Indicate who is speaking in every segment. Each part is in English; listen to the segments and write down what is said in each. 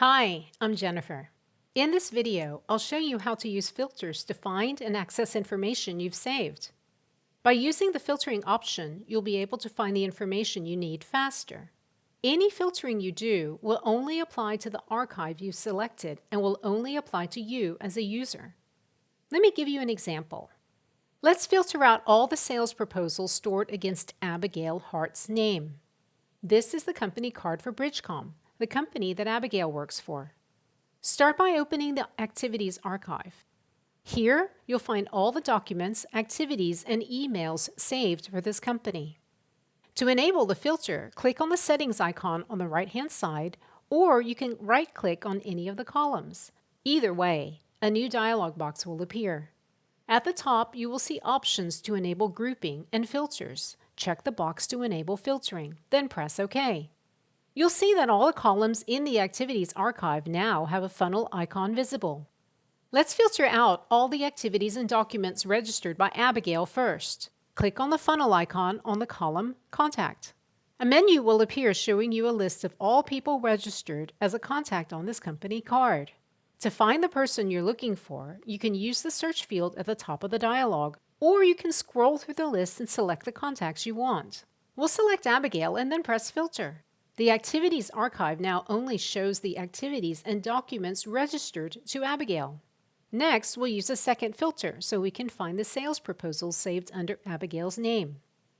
Speaker 1: Hi, I'm Jennifer. In this video, I'll show you how to use filters to find and access information you've saved. By using the filtering option, you'll be able to find the information you need faster. Any filtering you do will only apply to the archive you've selected and will only apply to you as a user. Let me give you an example. Let's filter out all the sales proposals stored against Abigail Hart's name. This is the company card for Bridgecom, the company that Abigail works for. Start by opening the Activities archive. Here, you'll find all the documents, activities, and emails saved for this company. To enable the filter, click on the Settings icon on the right-hand side, or you can right-click on any of the columns. Either way, a new dialog box will appear. At the top, you will see options to enable grouping and filters. Check the box to enable filtering, then press OK. You'll see that all the columns in the Activities archive now have a funnel icon visible. Let's filter out all the activities and documents registered by Abigail first. Click on the funnel icon on the column Contact. A menu will appear showing you a list of all people registered as a contact on this company card. To find the person you're looking for, you can use the search field at the top of the dialog, or you can scroll through the list and select the contacts you want. We'll select Abigail and then press Filter. The Activities archive now only shows the activities and documents registered to Abigail. Next, we'll use a second filter so we can find the sales proposals saved under Abigail's name.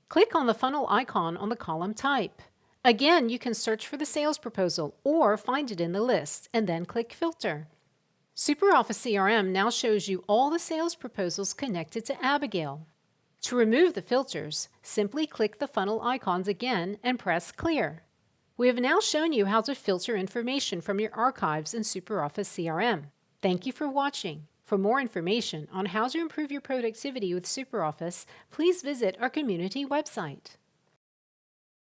Speaker 1: Click on the funnel icon on the column Type. Again, you can search for the sales proposal or find it in the list and then click Filter. SuperOffice CRM now shows you all the sales proposals connected to Abigail. To remove the filters, simply click the funnel icons again and press Clear. We have now shown you how to filter information from your archives in SuperOffice CRM. Thank you for watching. For more information on how to improve your productivity with SuperOffice, please visit our community website.